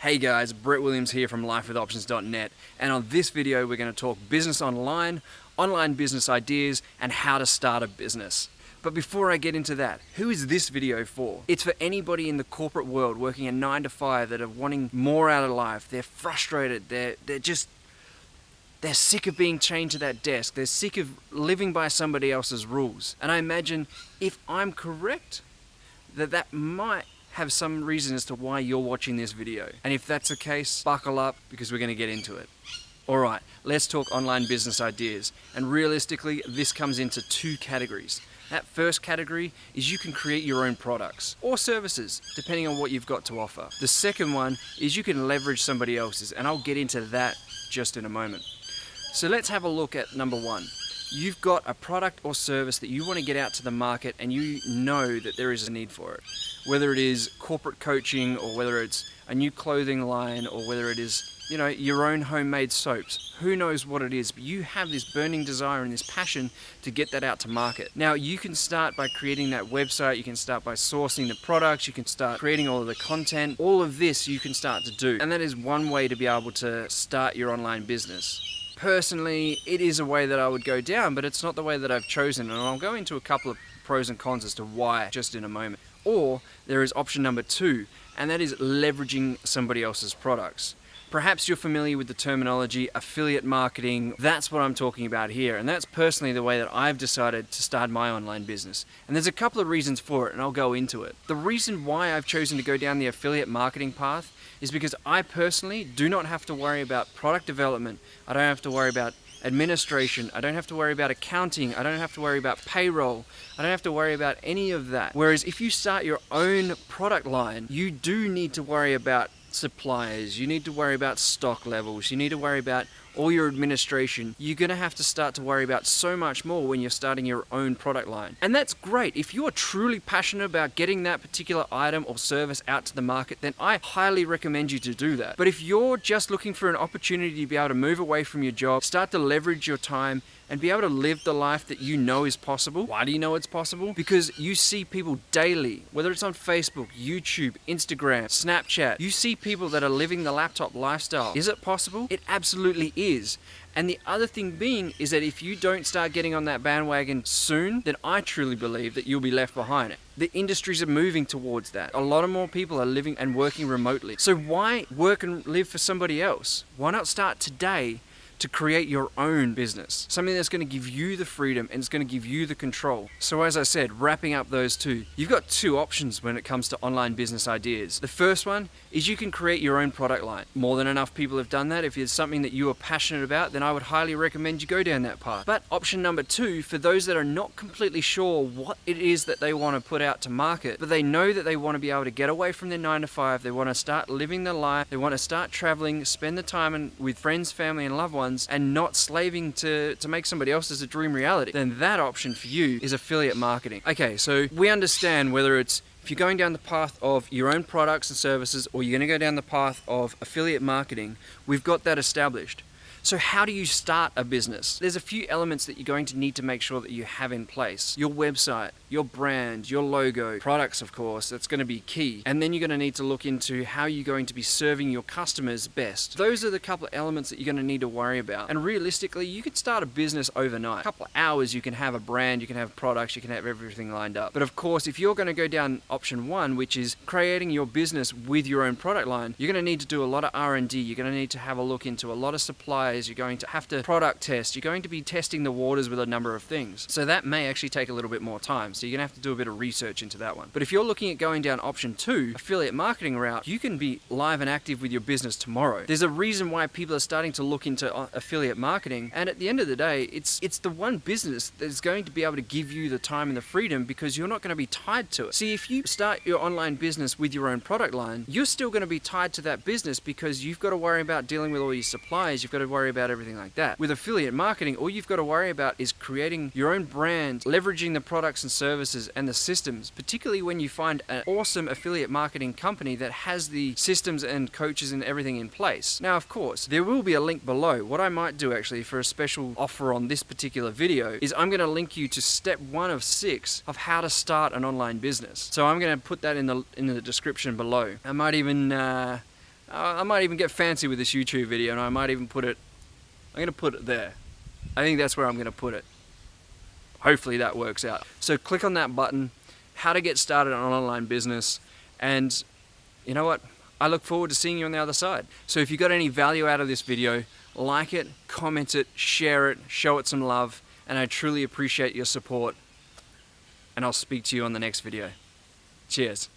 Hey guys, Brett Williams here from lifewithoptions.net and on this video we're going to talk business online, online business ideas and how to start a business. But before I get into that, who is this video for? It's for anybody in the corporate world working a 9 to 5 that are wanting more out of life. They're frustrated, they're, they're just they're sick of being chained to that desk. They're sick of living by somebody else's rules. And I imagine if I'm correct, that that might have some reason as to why you're watching this video. And if that's the case, buckle up because we're going to get into it. Alright, let's talk online business ideas. And realistically, this comes into two categories. That first category is you can create your own products or services, depending on what you've got to offer. The second one is you can leverage somebody else's, and I'll get into that just in a moment. So let's have a look at number one you've got a product or service that you want to get out to the market and you know that there is a need for it. Whether it is corporate coaching or whether it's a new clothing line or whether it is you know, your own homemade soaps. Who knows what it is, but you have this burning desire and this passion to get that out to market. Now, you can start by creating that website, you can start by sourcing the products, you can start creating all of the content. All of this you can start to do. And that is one way to be able to start your online business. Personally, it is a way that I would go down, but it's not the way that I've chosen, and I'll go into a couple of pros and cons as to why just in a moment. Or there is option number two, and that is leveraging somebody else's products. Perhaps you're familiar with the terminology affiliate marketing. That's what I'm talking about here. And that's personally the way that I've decided to start my online business. And there's a couple of reasons for it, and I'll go into it. The reason why I've chosen to go down the affiliate marketing path is because I personally do not have to worry about product development. I don't have to worry about administration. I don't have to worry about accounting. I don't have to worry about payroll. I don't have to worry about any of that. Whereas if you start your own product line, you do need to worry about suppliers, you need to worry about stock levels, you need to worry about all your administration, you're going to have to start to worry about so much more when you're starting your own product line. And that's great. If you are truly passionate about getting that particular item or service out to the market, then I highly recommend you to do that. But if you're just looking for an opportunity to be able to move away from your job, start to leverage your time and be able to live the life that you know is possible. Why do you know it's possible? Because you see people daily, whether it's on Facebook, YouTube, Instagram, Snapchat, you see people that are living the laptop lifestyle. Is it possible? It absolutely is. And the other thing being is that if you don't start getting on that bandwagon soon, then I truly believe that you'll be left behind. It. The industries are moving towards that. A lot of more people are living and working remotely. So why work and live for somebody else? Why not start today to create your own business. Something that's going to give you the freedom and it's going to give you the control. So as I said, wrapping up those two, you've got two options when it comes to online business ideas. The first one is you can create your own product line. More than enough people have done that. If it's something that you are passionate about, then I would highly recommend you go down that path. But option number two, for those that are not completely sure what it is that they want to put out to market, but they know that they want to be able to get away from their nine to five, they want to start living their life, they want to start traveling, spend the time with friends, family, and loved ones, ones and not slaving to, to make somebody else's a dream reality, then that option for you is affiliate marketing. Okay, so we understand whether it's if you're going down the path of your own products and services or you're going to go down the path of affiliate marketing, we've got that established. So how do you start a business? There's a few elements that you're going to need to make sure that you have in place. Your website, your brand, your logo, products of course, that's going to be key. And then you're going to need to look into how you're going to be serving your customers best. Those are the couple of elements that you're going to need to worry about. And realistically, you could start a business overnight. A couple of hours you can have a brand, you can have products, you can have everything lined up. But of course, if you're going to go down option one, which is creating your business with your own product line, you're going to need to do a lot of R&D. You're going to need to have a look into a lot of suppliers. You're going to have to product test. You're going to be testing the waters with a number of things. So that may actually take a little bit more time. So you're going to have to do a bit of research into that one. But if you're looking at going down option two, affiliate marketing route, you can be live and active with your business tomorrow. There's a reason why people are starting to look into uh, affiliate marketing. And at the end of the day, it's, it's the one business that's going to be able to give you the time and the freedom because you're not going to be tied to it. See, if you start your online business with your own product line, you're still going to be tied to that business because you've got to worry about dealing with all your suppliers. You've got to worry about everything like that. With affiliate marketing, all you've got to worry about is creating your own brand, leveraging the products and services and the systems, particularly when you find an awesome affiliate marketing company that has the systems and coaches and everything in place. Now, of course, there will be a link below. What I might do actually for a special offer on this particular video is I'm going to link you to step one of six of how to start an online business. So I'm going to put that in the in the description below. I might even Uh, I might even get fancy with this YouTube video and I might even put it, I'm gonna put it there. I think that's where I'm gonna put it. Hopefully that works out. So click on that button, how to get started on online business, and you know what? I look forward to seeing you on the other side. So if you got any value out of this video, like it, comment it, share it, show it some love, and I truly appreciate your support. And I'll speak to you on the next video. Cheers.